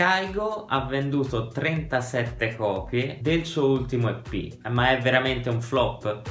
Kaigo ha venduto 37 copie del suo ultimo EP, ma è veramente un flop?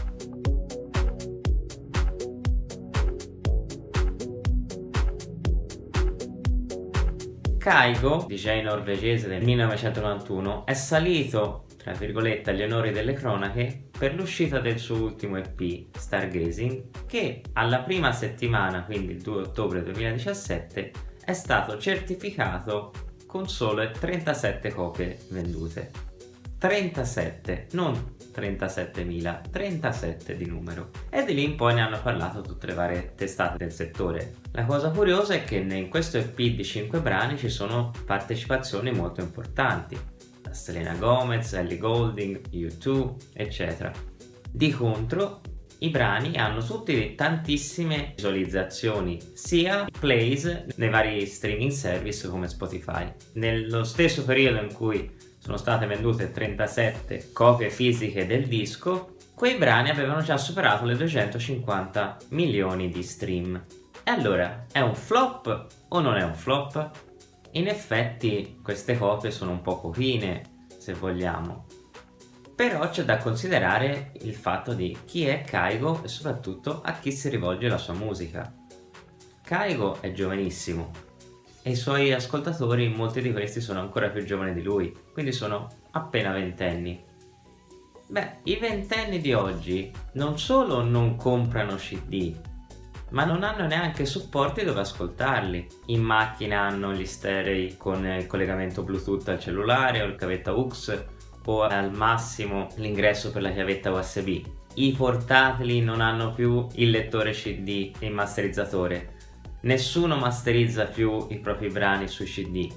Kaigo, DJ norvegese del 1991, è salito, tra virgolette, agli onori delle cronache per l'uscita del suo ultimo EP, Stargazing, che alla prima settimana, quindi il 2 ottobre 2017, è stato certificato con sole 37 copie vendute. 37, non 37.000, 37 di numero. E di lì in poi ne hanno parlato tutte le varie testate del settore. La cosa curiosa è che in questo EP di 5 brani ci sono partecipazioni molto importanti. Selena Gomez, Ellie Golding, U2, eccetera. Di contro, i brani hanno tutti tantissime visualizzazioni, sia plays nei vari streaming service come Spotify. Nello stesso periodo in cui sono state vendute 37 copie fisiche del disco, quei brani avevano già superato le 250 milioni di stream. E allora, è un flop o non è un flop? In effetti queste copie sono un po' pochine, se vogliamo, però c'è da considerare il fatto di chi è Kaigo e soprattutto a chi si rivolge la sua musica. Kaigo è giovanissimo e i suoi ascoltatori, molti di questi sono ancora più giovani di lui, quindi sono appena ventenni. Beh, i ventenni di oggi non solo non comprano CD, ma non hanno neanche supporti dove ascoltarli. In macchina hanno gli sterei con il collegamento Bluetooth al cellulare o il cavetta UX o al massimo l'ingresso per la chiavetta USB. I portatili non hanno più il lettore CD e il masterizzatore. Nessuno masterizza più i propri brani sui CD.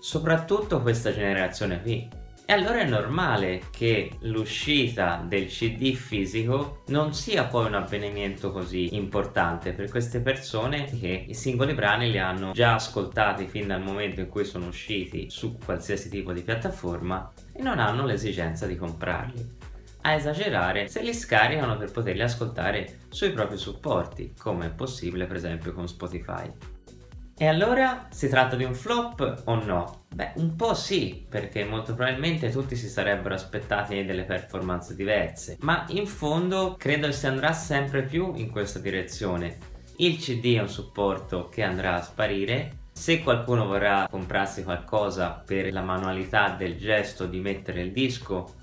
Soprattutto questa generazione qui. E allora è normale che l'uscita del CD fisico non sia poi un avvenimento così importante per queste persone che i singoli brani li hanno già ascoltati fin dal momento in cui sono usciti su qualsiasi tipo di piattaforma e non hanno l'esigenza di comprarli. A esagerare se li scaricano per poterli ascoltare sui propri supporti, come è possibile per esempio con Spotify. E allora si tratta di un flop o no? Beh, un po' sì, perché molto probabilmente tutti si sarebbero aspettati delle performance diverse, ma in fondo credo si andrà sempre più in questa direzione. Il CD è un supporto che andrà a sparire, se qualcuno vorrà comprarsi qualcosa per la manualità del gesto di mettere il disco,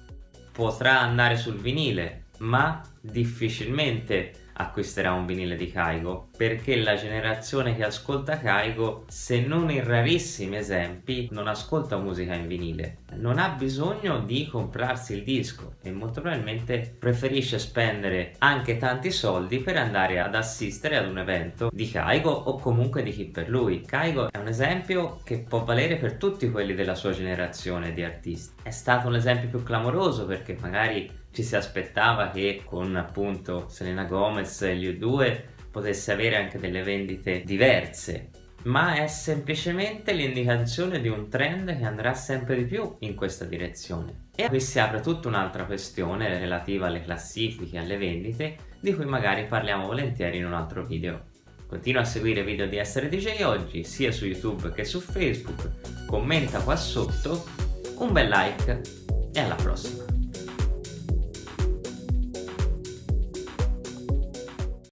potrà andare sul vinile, ma difficilmente acquisterà un vinile di Kaigo perché la generazione che ascolta Kaigo se non in rarissimi esempi non ascolta musica in vinile. Non ha bisogno di comprarsi il disco e molto probabilmente preferisce spendere anche tanti soldi per andare ad assistere ad un evento di Kaigo o comunque di chi per lui. Kaigo è un esempio che può valere per tutti quelli della sua generazione di artisti. È stato un esempio più clamoroso perché magari ci si aspettava che con appunto Selena Gomez e gli U2 potesse avere anche delle vendite diverse ma è semplicemente l'indicazione di un trend che andrà sempre di più in questa direzione. E qui si apre tutta un'altra questione relativa alle classifiche, alle vendite, di cui magari parliamo volentieri in un altro video. Continua a seguire i video di Essere DJ oggi, sia su YouTube che su Facebook, commenta qua sotto, un bel like e alla prossima!